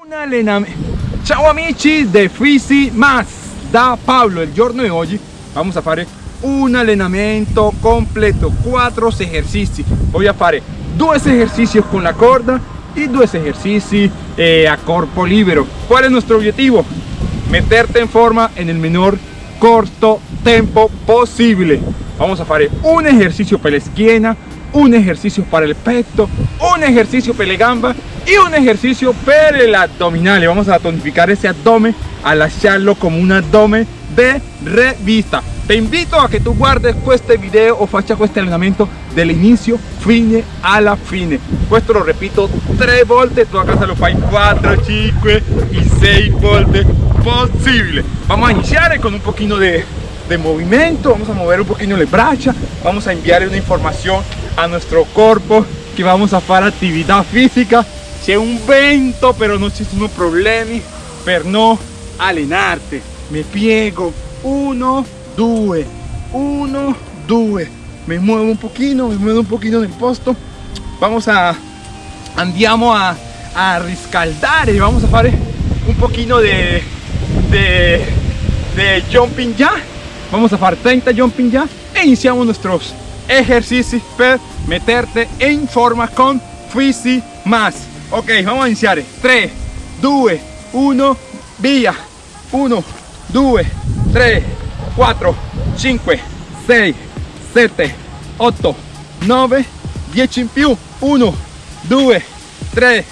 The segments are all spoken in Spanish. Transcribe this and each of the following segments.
Un allenamento. Ciao amici de Fisi Mas da Pablo. Il giorno di oggi vamos a fare un allenamento completo, cuatro ejercicios. Voy a fare dos ejercicios con la corda y dos ejercicios eh, a corpo libero. ¿Cuál es nuestro objetivo? Meterte en forma en el menor corto tiempo posible. Vamos a fare un ejercicio para la esquina, un ejercicio para el pecho, un ejercicio para la gamba y un ejercicio para el abdominal. Vamos a tonificar ese abdomen, a lasciarlo como un abdomen de revista. Te invito a que tú guardes este video o faccia este entrenamiento del inicio fine alla fine. Esto lo repito tres volte, tú a casa lo fai 4, 5 y 6 volte posible. Vamos a iniciar con un poquito de, de movimiento, vamos a mover un poquito las braccia, vamos a enviar una información a nuestro cuerpo que vamos a hacer actividad física. C'è un vento, pero no ci sono problemi per no allenarte. Me piego, uno, 2 1 2 me muevo un poquito me muevo un poquito nel posto. Vamos a andiamo a, a riscaldare. Vamos a fare un poquito de, de, de jumping ya. Vamos a fare 30 jumping ya e iniziamo nuestros ejercicios per meterte en forma con Fisi más. Ok vamos a iniciar. 3 2 1 via 1 2 3 4, 5, 6, 7, 8, 9, 10 in più, 1, 2, 3,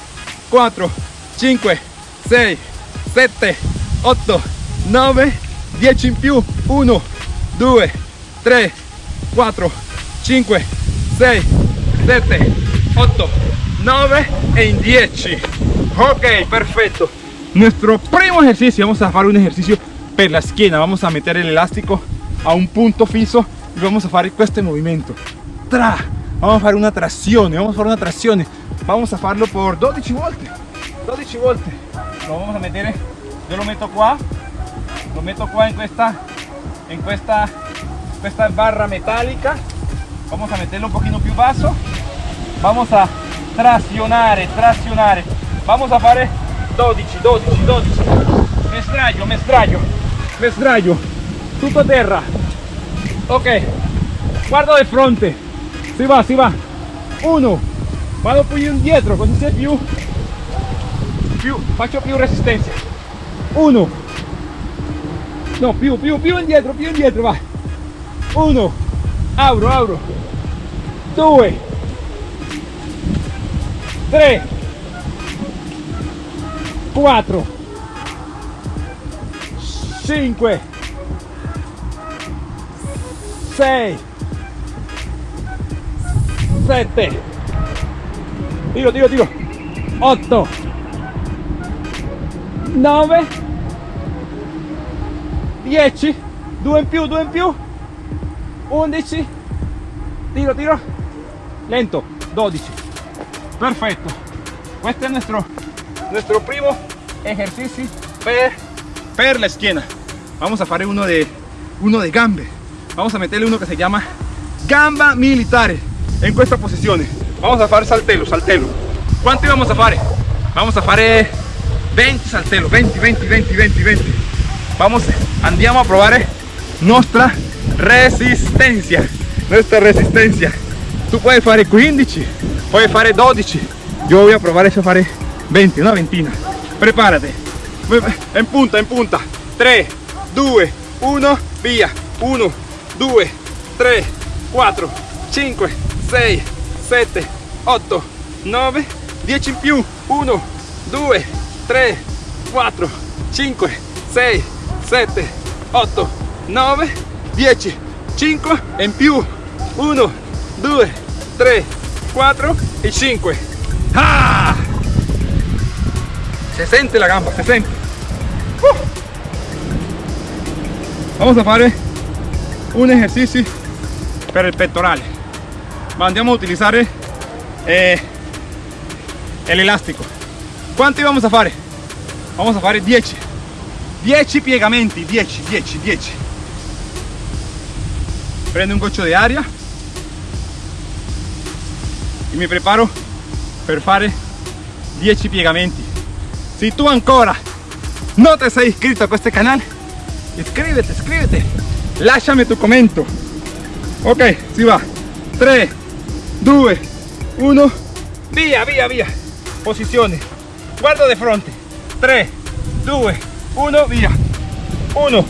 4, 5, 6, 7, 8, 9, 10 in più, 1, 2, 3, 4, 5, 6, 7, 8, 9 e in 10. Ok, perfecto. Nuestro primo ejercicio, vamos a hacer un ejercicio per la esquina. Vamos a meter el elástico a un punto fijo y vamos a hacer este movimiento. Tra vamos a hacer una tracción vamos a hacer una tracción. Vamos a hacerlo por 12 volte 12 volte lo vamos a meter yo lo meto acá lo meto acá en esta barra metálica vamos a meterlo un poquito più basso vamos a traccionar traccionar vamos a hacer 12 12 12 me estrallo me estrallo. Me sdraio tutto terra. Ok. Guardo di fronte. Si va si va. Uno. Vado più indietro così c'è più più faccio più resistenza. Uno. No più più più indietro più indietro va uno auro auro. Due. Tre. Quattro. 5 6 7 tiro tiro tiro. 8 9 10 2 in più 2 in più 11 tiro tiro. Lento. 12 perfecto. Este es nuestro nuestro primo. Ejercicio. Per, per la esquina. Vamos a hacer uno de uno de gambe. Vamos a meterle uno que se llama gamba militare en esta posición vamos a hacer saltelo saltelo. ¿cuánto vamos a hacer? vamos a hacer 20 saltelo. 20 20 20 20 20 vamos andiamo a probar nuestra resistencia nuestra resistencia tú puedes hacer 15 puedes hacer 12 yo voy a probar eso hacer 20 una ventina. Prepárate en punta en punta. 3 2 1 via. 1 2 3 4 5 6 7 8 9 10 in più. 1 2 3 4 5 6 7 8 9 10 5 in più. 1 2 3 4 y 5 ¡Ah! se siente la gamba se siente uh. vamos a hacer un ejercicio para el pectoral andiamo a utilizar eh, el elástico ¿cuánto vamos a hacer? vamos a hacer 10 10 piegamenti 10 10 10 prendo un goccio de aria y me preparo per fare 10 piegamenti. Si tu ancora non ti sei iscritto a questo canale iscriviti iscriviti lasciami tu commento. Ok si va. 3 2 1 via via via. Posizione guardo di fronte. 3 2 1 via. 1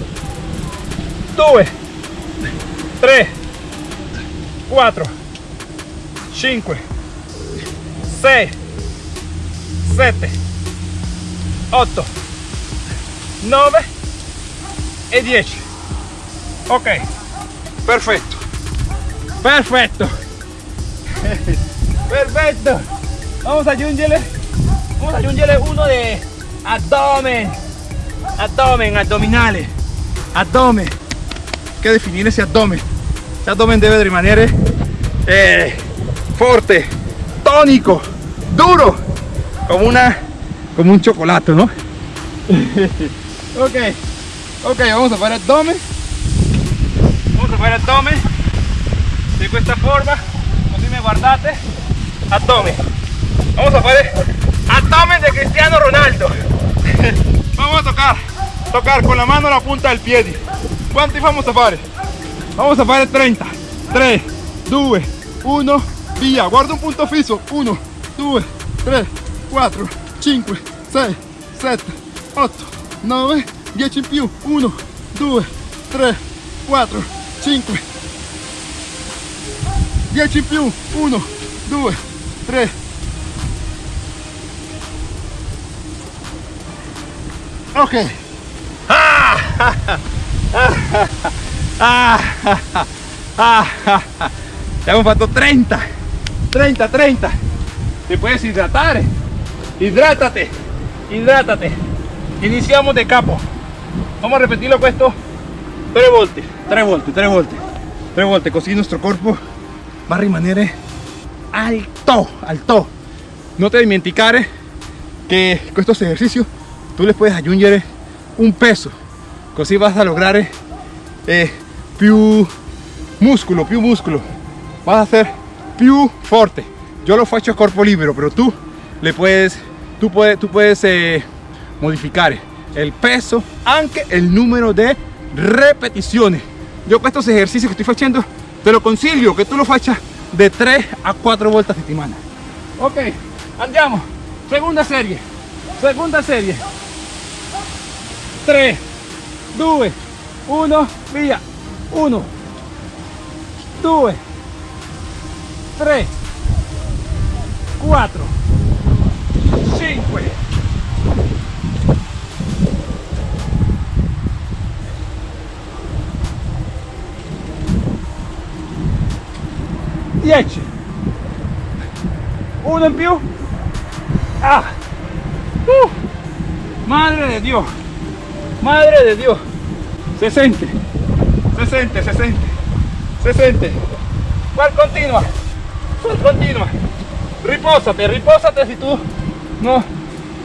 2 3 4 5 6 7 8 9 e 10 ok. Perfetto. Perfetto. Perfetto. Vamos a aggiungere vamos a aggiungere uno de abdomen. Abdomen abdominale abdomen que definir ese abdomen. Ese abdomen debe de rimanere eh, fuerte tónico duro como una como un chocolate no ok ok vamos a fare abdomen. Vamos a fare abdomen. Di questa forma. Così mi guardate. Abdomen. Vamos a fare abdomen de Cristiano Ronaldo. Vamos a tocar tocar con la mano la punta del pie quanti vamos a fare vamos a fare 30 3 2 1 via guarda un punto fisso 1 2 3 4 5 6 7 8 9 10 in più. 1 2 3 4 5 10 in più. 1 2 3 ok. ah, Ya me faltó 30, 30, 30. Te puedes hidratar. Eh. Hidrátate, hidrátate. Iniciamos de capo. Vamos a repetirlo pues, con esto. 3 volte, 3 volte, 3 volte. 3 volte, così nuestro cuerpo va a alto, alto. No te dimenticare que con estos ejercicios tú les puedes ayudar un peso così vas a lograre eh, più muscolo più muscolo vas a ser più forte. Yo lo faccio a corpo libero pero tú le puedes tú puedes tú puedes eh, modificar el peso anche el número de repeticiones. Yo con estos ejercicios que estoy haciendo te lo consiglio que tú lo faccia de 3 a 4 volte a settimana ok andiamo. Segunda serie. Segunda serie. 3 2 1 via. 1 2 3 4 5 10 uno in più. Ah. Uh. madre de Dios madre de Dios. Se siente se siente se siente se siente cuál continua cuál continua ripósate ripósate si tú no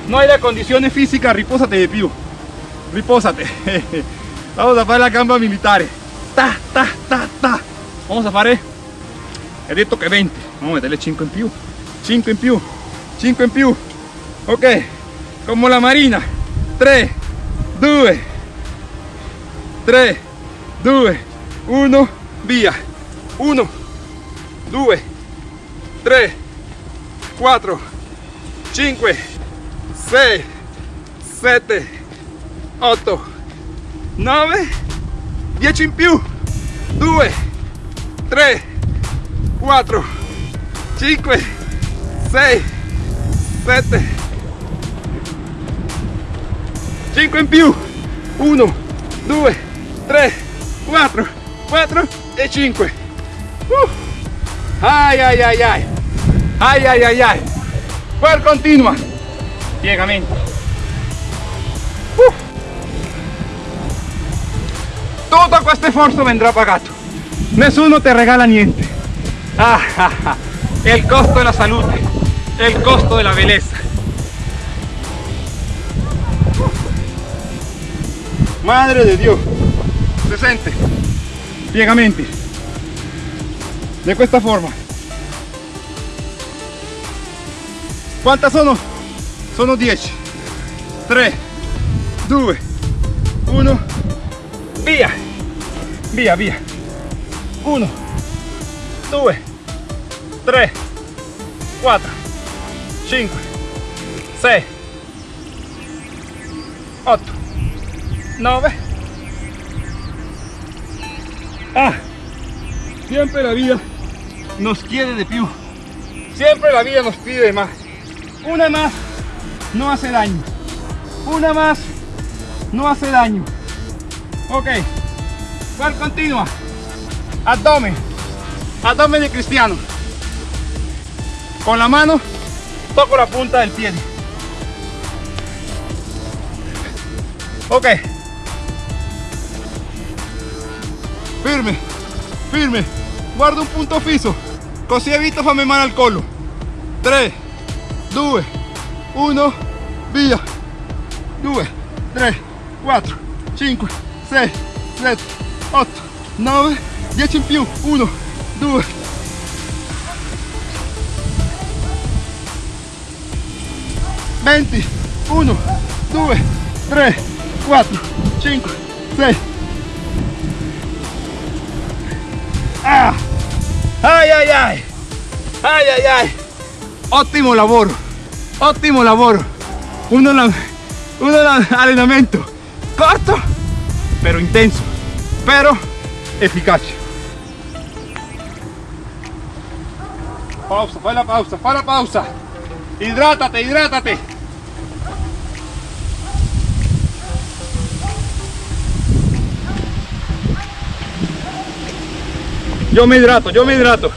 no hay la condiciones físicas ripósate de più ripósate. Vamos a hacer la gamba militar ta ta ta ta. Vamos a hacer he detto che 20 vamos a meterle 5 in più 5 in più 5 in più ok. Come la marina. 3 2 3 2 1 via. 1 2 3 4 5 6 7 8 9 10 in più. 2 3 4 5 6 7 5 in più. 1 2 3 4 4 e 5 uh. ai ai ai ai ai ai ai ai quel continua. Piegamento uh. tutto questo sforzo vendrà pagato nessuno ti regala niente. Ah, ah, ah, el costo de la salud, el costo de la belleza. Madre de Dios, se sente piegamenti de questa forma. ¿Cuántas sono? Sono 10. 3 2 1 via via via 1 2 3 4 5 6 8 9 ah siempre la vida nos quiere de più siempre la vida nos pide de más. Una más no hace daño. Una más no hace daño. Ok ¿cuál continua? abdomen abdomen de cristiano. Con la mano toco la punta del pie. Ok firme firme. Guarda un punto fisso così evito farmi male al collo 3 2 1 via 2 3 4 5 6 7 8 9 10 in più 1 2 20 1 2 3 4 5 6 ai ai ai ai ai ai ottimo lavoro ottimo lavoro uno, uno allenamento corto pero intenso pero efficace pausa fai la pausa fai la pausa. Hidrátate hidrátate yo me hidrato yo me hidrato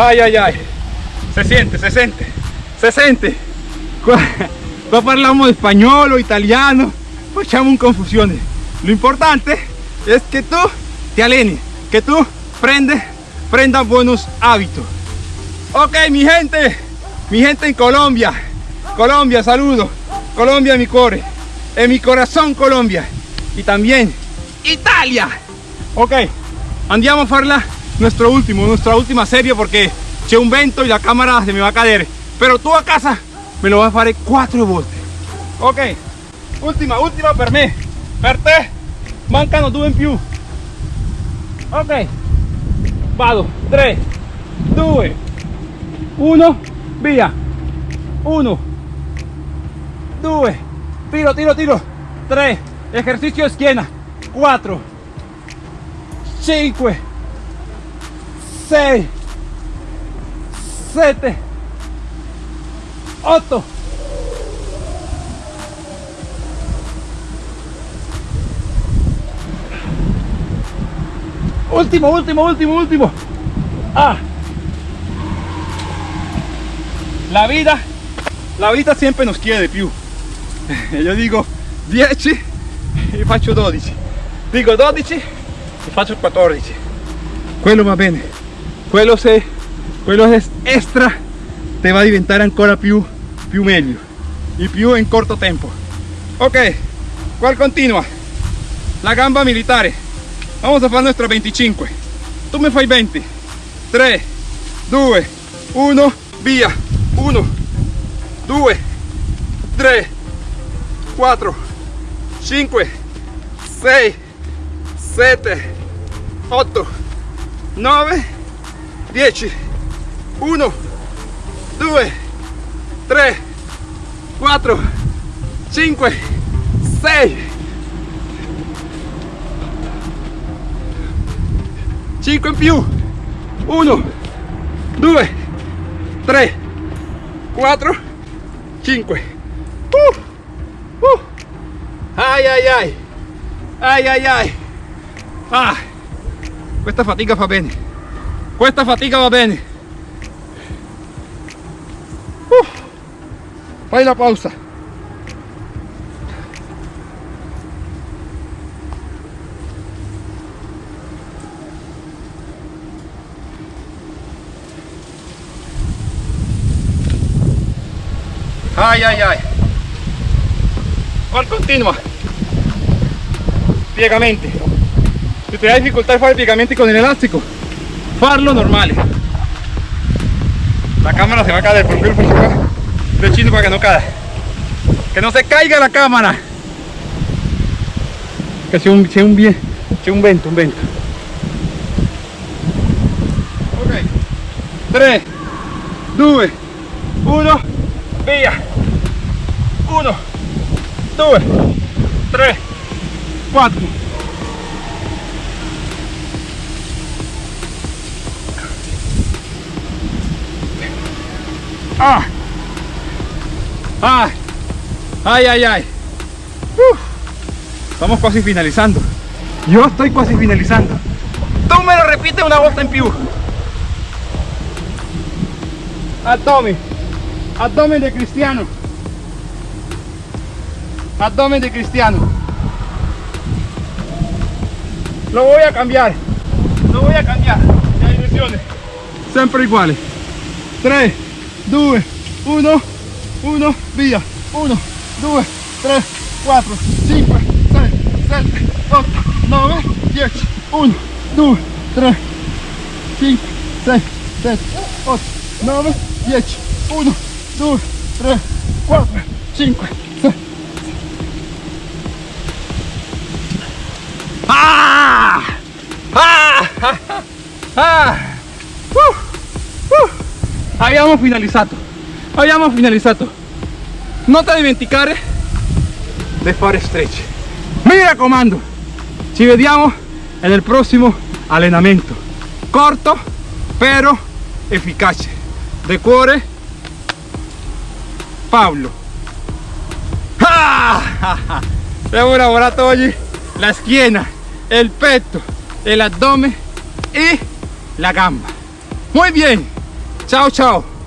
Ay, ay, ay. Se siente, se siente, se siente. Qua parliamo español o italiano, facciamo un confusione. Lo importante es que tú te alleni, que tú prende, prenda buenos hábitos. Ok, mi gente, mi gente en Colombia, Colombia, saludo. Colombia mi cuore, en mi corazón Colombia. Y también Italia. Ok, andiamo a farla nuestro último, nuestra última serie porque c'è un vento y la cámara se me va a caer. Pero tú a casa me lo vas a fare quattro volte. Ok, ultima, ultima per me. Per te mancano due in più. Ok, vado. 3, 2, 1, via. 1, 2, tiro, tiro, tiro. 3, ejercicio de schiena. 4, 5, 6, 7, 8. Último, último, último, último. Ah. La vida, la vida siempre nos quiere de più. Yo digo 10 e faccio 12. Dico 12 e faccio 14. Quello va bene. Quello se quello es extra te va a diventare ancora più più meglio y più en corto tempo. Ok, ¿cuál continua? La gamba militare. Vamos a hacer nuestra 25. Tú me fai 20. 3, 2, 1, via. 1, 2, 3, 4, 5, 6, 7, 8, 9, 10. 1, 2, 3, 4, 5, 6, 5 in più 1 2 3 4 5 uh. Ai ai ai ai ai ai ah. Questa fatica fa bene questa fatica va bene uh. la pausa. Ay, ay, ay. ¿Cuál continua? Piegamenti. Si te da dificultad fare piegamenti con el elástico, farlo normale. La cámara se va a caer, por favor, de chino para que no caiga. Que no se caiga la cámara. Que c'è un, c'è un, vie- c'è un vento, un vento. Ok. 3, 2, 1, via. 1, 2, 3, 4. Ah. Ah. Ay, ay, ay. Uf. Estamos casi finalizando. Yo estoy casi finalizando. Tú me lo repites una volta en più. Abdomen. Abdomen de cristiano. Abdomen de cristiano. Lo voy a cambiar. Lo voy a cambiar. La direcciones. Siempre iguales. 3, 2, 1, 1, via. 1, 2, 3, 4, 5, 6, 7, 8, 9, 10. 1, 2, 3, 5, 6, 7, 8, 9, 10. 1, 2, 3, 4, 5, ¡Ah! Uh! Uh! Abbiamo finalizzato. Abbiamo finalizzato. Non ti dimenticare di fare stretch. Mi raccomando, ci vediamo nel prossimo allenamento. Corto, però efficace. De cuore, Paolo. Ah! Abbiamo lavorato oggi la schiena, il petto, el abdomen y la gamba. Muy bien. Chao, chao.